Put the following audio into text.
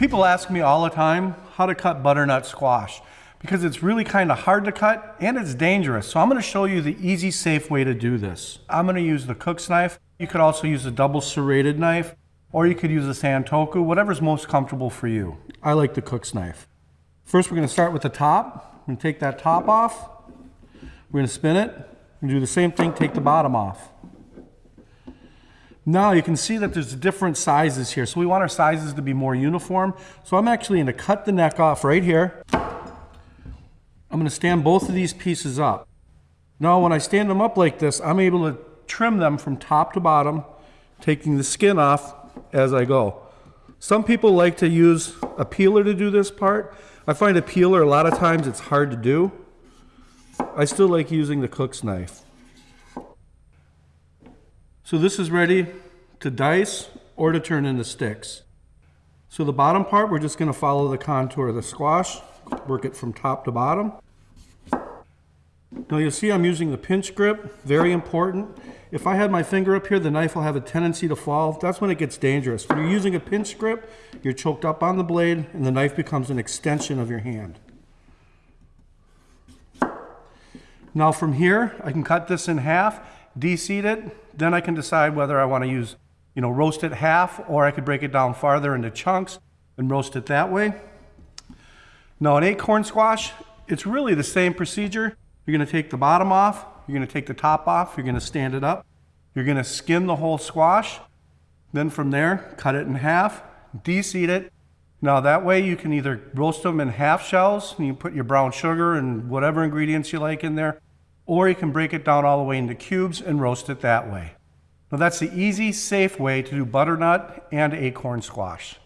People ask me all the time how to cut butternut squash because it's really kind of hard to cut and it's dangerous. So I'm gonna show you the easy, safe way to do this. I'm gonna use the cook's knife. You could also use a double serrated knife or you could use a santoku, whatever's most comfortable for you. I like the cook's knife. First, we're gonna start with the top. We're gonna take that top off. We're gonna spin it. Gonna do the same thing, take the bottom off. Now you can see that there's different sizes here. So we want our sizes to be more uniform. So I'm actually gonna cut the neck off right here. I'm gonna stand both of these pieces up. Now when I stand them up like this, I'm able to trim them from top to bottom, taking the skin off as I go. Some people like to use a peeler to do this part. I find a peeler, a lot of times it's hard to do. I still like using the cook's knife. So this is ready to dice or to turn into sticks. So the bottom part, we're just gonna follow the contour of the squash, work it from top to bottom. Now you'll see I'm using the pinch grip, very important. If I had my finger up here, the knife will have a tendency to fall. That's when it gets dangerous. When you're using a pinch grip, you're choked up on the blade and the knife becomes an extension of your hand. Now from here, I can cut this in half, deseed it, then I can decide whether I want to use, you know, roast it half or I could break it down farther into chunks and roast it that way. Now an acorn squash, it's really the same procedure. You're going to take the bottom off, you're going to take the top off, you're going to stand it up, you're going to skin the whole squash, then from there, cut it in half, de-seed it. Now that way you can either roast them in half shells, and you put your brown sugar and whatever ingredients you like in there, or you can break it down all the way into cubes and roast it that way. Now that's the easy, safe way to do butternut and acorn squash.